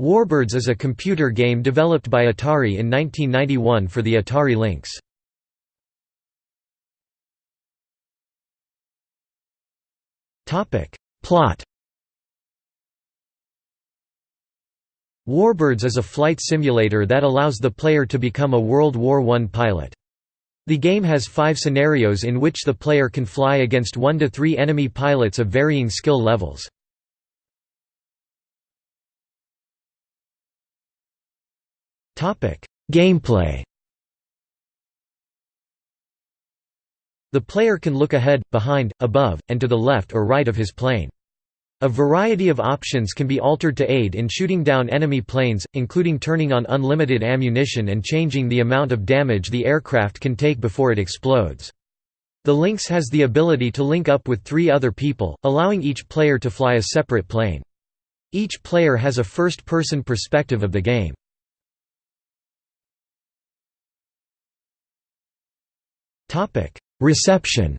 Warbirds is a computer game developed by Atari in 1991 for the Atari Lynx. Plot Warbirds is a flight simulator that allows the player to become a World War I pilot. The game has five scenarios in which the player can fly against one to three enemy pilots of varying skill levels. Gameplay The player can look ahead, behind, above, and to the left or right of his plane. A variety of options can be altered to aid in shooting down enemy planes, including turning on unlimited ammunition and changing the amount of damage the aircraft can take before it explodes. The Lynx has the ability to link up with three other people, allowing each player to fly a separate plane. Each player has a first-person perspective of the game. Reception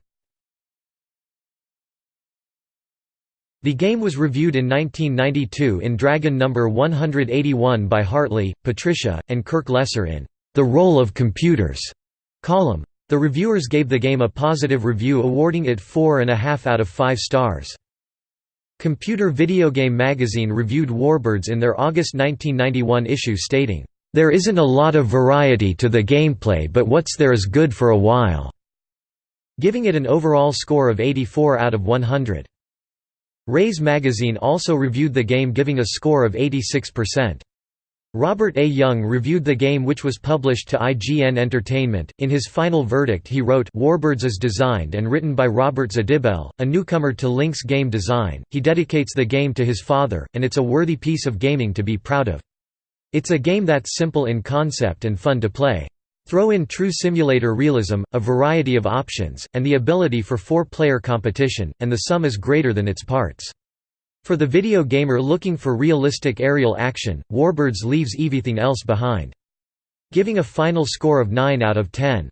The game was reviewed in 1992 in Dragon No. 181 by Hartley, Patricia, and Kirk Lesser in The Role of Computers column. The reviewers gave the game a positive review awarding it 4.5 out of 5 stars. Computer Video Game Magazine reviewed Warbirds in their August 1991 issue stating, "...there isn't a lot of variety to the gameplay but what's there is good for a while." giving it an overall score of 84 out of 100. Raze magazine also reviewed the game giving a score of 86%. Robert A. Jung reviewed the game which was published to IGN Entertainment. In his final verdict he wrote, Warbirds is designed and written by Robert Zdybel, a newcomer to Lynx game design. He dedicates the game to his father, and it's a worthy piece of gaming to be proud of. It's a game that's simple in concept and fun to play. Throw in true simulator realism, a variety of options, and the ability for four-player competition, and the sum is greater than its parts. For the video gamer looking for realistic aerial action, Warbirds leaves everything else behind. Giving a final score of 9 out of 10.